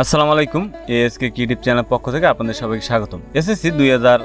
আসসালামু আলাইকুম, ASK কিউটিউব channel পক্ষ থেকে আপনাদের সবাইকে স্বাগতম। এসএসসি দুই হাজার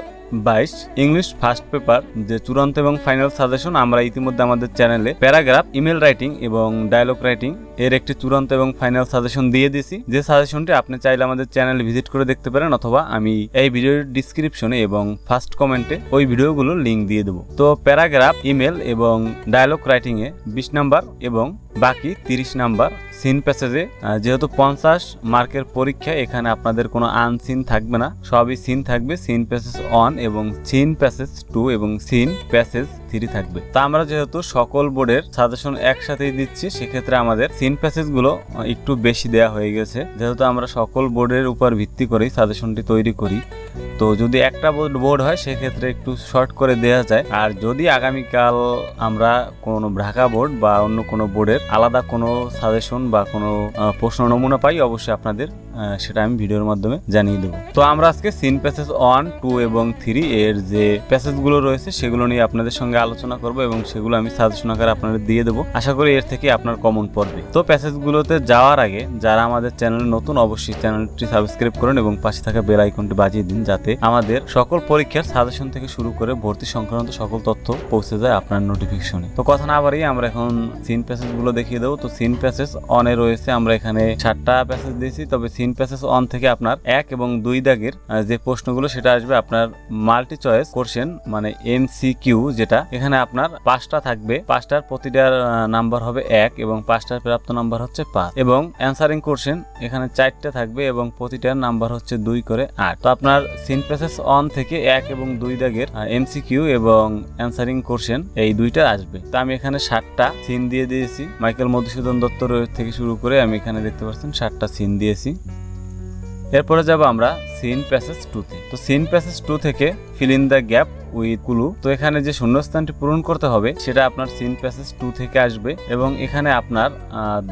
বাইশ ইংলিশ ফার্স্ট পেপার যে চূড়ান্ত এবং ফাইনাল সাজেশন, আমরা ইতিমধ্যে আমাদের চ্যানেলে প্যারাগ্রাফ, ইমেল রাইটিং এবং ডায়লগ রাইটিং এর একটি চূড়ান্ত এবং ফাইনাল সাজেশন দিয়ে দিয়েছি। যে সাজেশনটি আপনি চাইলে আমাদের চ্যানেলে ভিজিট করে দেখতে পারেন, অথবা আমি এই ভিডিওর ডিসক্রিপশনে এবং ফার্স্ট কমেন্টে ওই ভিডিওগুলোর লিঙ্ক দিয়ে দেবো। তো প্যারাগ্রাফ, ইমেল এবং ডায়লগ রাইটিংয়ে বিশ নাম্বার এবং বাকি তিরিশ নাম্বার সিন প্যাসেজে যেহেতু পঞ্চাশ মার্কের পরীক্ষা এখানে আপনাদের কোনো আনসিন থাকবে না, সবই সিন থাকবে সিন প্যাসেজ অন এবং সিন প্যাসেজ টু এবং সিন প্যাসেজ থ্রি থাকবে। তা আমরা যেহেতু সকল বোর্ডের সাজেশন একসাথেই দিচ্ছি, সেক্ষেত্রে আমাদের সিন প্যাসেজগুলো একটু বেশি দেয়া হয়ে গেছে। যেহেতু আমরা সকল বোর্ডের উপর ভিত্তি করেই সাজেশনটি তৈরি করি তো যদি একটা বোর্ড হয়, সেক্ষেত্রে একটু শর্ট করে দেওয়া যায়। আর যদি আগামীকাল আমরা কোনো ঢাকা বোর্ড বা অন্য কোনো বোর্ডের আলাদা কোনো সাজেশন বা কোনো প্রশ্ন, নমুনা পাই, অবশ্যই আপনাদের সেটা আমি ভিডিওর মাধ্যমে জানিয়ে দেবো। তো আমরা আজকে সিন প্যাসেজ ওয়ান টু এবং থ্রি এর যে প্যাসেজগুলো রয়েছে, সেগুলো নিয়ে আপনাদের সঙ্গে আলোচনা করব এবং সেগুলো আমি সাজেশন আকারে আপনাদের দিয়ে দেবো। আশা করি এর থেকে আপনার কমন পড়বে। তো প্যাসেজগুলোতে যাওয়ার আগে যারা আমাদের চ্যানেল নতুন, অবশ্যই চ্যানেলটি সাবস্ক্রাইব করুন এবং পাশে থাকা বেল আইকনটি বাজিয়ে দিন, যাতে আমাদের সকল পরীক্ষার সাজেশন থেকে শুরু করে ভর্তি সংক্রান্ত সকল তথ্য পৌঁছে যায় আপনার নোটিফিকেশনে তো কথা না বাড়িয়ে আমরা এখন সিন প্যাসেজগুলো দেখিয়ে দেবো। তো সিন প্যাসেজ অনে রয়েছে, আমরা এখানে সাতটা প্যাসেজ দিয়েছি, তবে সিন প্যাসেজ অন থেকে আপনার এক এবং দুই দাগের যে প্রশ্নগুলো সেটা আসবে আপনার মাল্টি চয়েস কোশ্চেন মানে এমসিকিউ যেটা এখানে আপনার পাঁচটা থাকবে। পাঁচটার প্রতিটার নাম্বার হবে এক এবং পাঁচটার প্রাপ্ত নাম্বার হচ্ছে পাঁচ। এবং অ্যান্সারিং কোশ্চেন এখানে চারটা থাকবে এবং প্রতিটার নাম্বার হচ্ছে দুই করে আট। তো আপনার সিন প্যাসেজ অন থেকে এক এবং দুই দাগের এমসিকিউ এবং অ্যান্সারিং কোশ্চেন এই দুইটা আসবে। তো আমি এখানে ষাটটা সিন দিয়ে দিয়েছি। মাইকেল মধুসূদন দত্ত থেকে শুরু করে আমি এখানে দেখতে পাচ্ছেন ষাটটা সিন দিয়েছি। এরপরে যাব আমরা সিন প্যাসেজ টুতে তো। সিন প্যাসেজ টু থেকে fill in the gap with clue তো এখানে যে শূন্যস্থানটি পূরণ করতে হবে, সেটা আপনার সিন প্যাসেজ টু থেকে আসবে এবং এখানে আপনার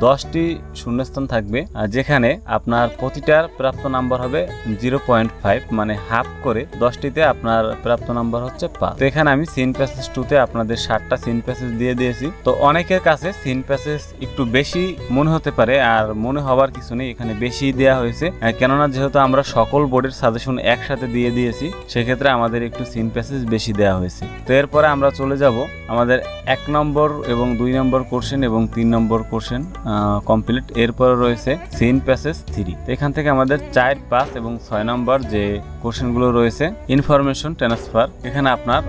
দশটি শূন্যস্থান থাকবে যেখানে আপনার প্রতিটার প্রাপ্ত নাম্বার হবে জিরো পয়েন্ট ফাইভ মানে হাফ করে দশটিতে আপনার প্রাপ্ত নাম্বার হচ্ছে পাঁচ। তো এখানে আমি সিন প্যাসেজ টুতে আপনাদের ষাটটা সিন প্যাসেজ দিয়ে দিয়েছি। তো অনেকের কাছে সিন প্যাসেজ একটু বেশি মনে হতে পারে, আর মনে হওয়ার কিছু নেই, এখানে বেশি দেওয়া হয়েছে। কেননা যেহেতু আমরা সকল বোর্ডের সাজেশন একসাথে দিয়ে দিয়েছি, সেক্ষেত্রে আমাদের একটু সিন প্যাসেজ বেশি দেওয়া হয়েছে। তো এরপরে আমরা চলে যাব আমাদের এক নম্বর এবং দুই নম্বর কোশ্চেন এবং তিন নম্বর কোশ্চেন কমপ্লিট এরপরে রয়েছে সিন প্যাসেজ থ্রি এখান থেকে আমাদের চার পাঁচ এবং ছয় নম্বর যে কোশ্চেনগুলো রয়েছে ইনফরমেশন ট্রান্সফার এখানে আপনার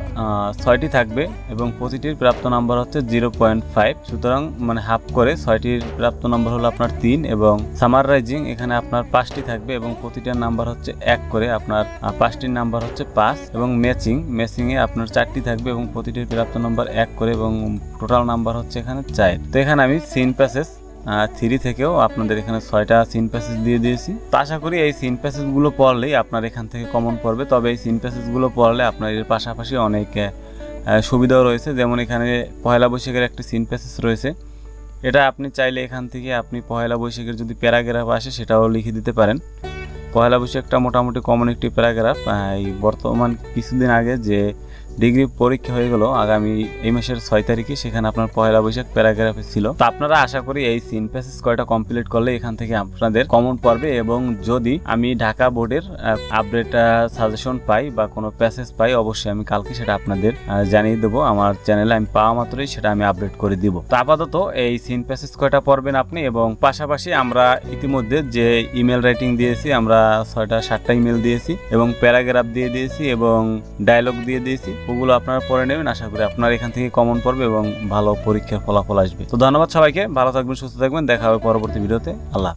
ছয়টি থাকবে এবং প্রতিটির প্রাপ্ত নাম্বার হচ্ছে জিরো পয়েন্ট ফাইভ সুতরাং মানে হাফ করে ছয়টির প্রাপ্ত নম্বর হলো আপনার তিন এবং সামাররাইজিং এখানে আপনার পাঁচটি থাকবে এবং প্রতিটার নাম্বার হচ্ছে এক করে আপনার পাঁচটির নাম্বার হচ্ছে পাঁচ এবং ম্যাচিং ম্যাচিংয়ে আপনার চারটি থাকবে এবং প্রতিটির প্রাপ্ত নাম্বার এক করে এবং টোটাল নাম্বার হচ্ছে এখানে চার। তো এখানে আমি সিন প্যাসেজ থ্রি থেকেও আপনাদের এখানে ছয়টা সিন প্যাসেজ দিয়ে দিয়েছি। তো আশা করি এই সিন প্যাসেজগুলো পড়লেই আপনার এখান থেকে কমন পড়বে। তবে এই সিন প্যাসেজগুলো পড়লে আপনার এর পাশাপাশি অনেক সুবিধাও রয়েছে। যেমন এখানে পয়লা বৈশাখের একটি সিন প্যাসেজ রয়েছে। এটা আপনি চাইলে এখান থেকে আপনি পয়লা বৈশাখের যদি প্যারাগ্রাফ আসে সেটাও লিখে দিতে পারেন। পয়লা বৈশাখটা মোটামুটি কমন একটি প্যারাগ্রাফ এই বর্তমান কিছুদিন আগে যে ডিগ্রি পরীক্ষা হয়ে গেল, আগামী এই মাসের ছয় তারিখে সেখানে আপনার পয়লা বৈশাখ প্যারাগ্রাফে ছিল। তো আপনারা আশা করি এই সিন প্যাসেজ কয়টা কমপ্লিট করলে এখান থেকে আপনাদের কমন পড়বে এবং যদি আমি ঢাকা বোর্ডের আপডেট সাজেশন পাই বা কোনো প্যাসেজ পাই, অবশ্যই আমি কালকে সেটা আপনাদের জানিয়ে দেবো। আমার চ্যানেলে আমি পাওয়া মাত্রই সেটা আমি আপডেট করে দিব। তো আপাতত এই সিন প্যাসেজ কয়টা পড়বেন আপনি এবং পাশাপাশি আমরা ইতিমধ্যে যে ইমেল রাইটিং দিয়েছি, আমরা ছয়টা সাতটা ইমেল দিয়েছি এবং প্যারাগ্রাফ দিয়ে দিয়েছি এবং ডায়লগ দিয়ে দিয়েছি। ওগুলো আপনারা পরে নেবেন। আশা করি আপনার এখান থেকে কমন পড়বে এবং ভালো পরীক্ষার ফলাফল আসবে। তো ধন্যবাদ সবাইকে। ভালো থাকবেন, সুস্থ থাকবেন। দেখা হবে পরবর্তী ভিডিওতে। আল্লাহ।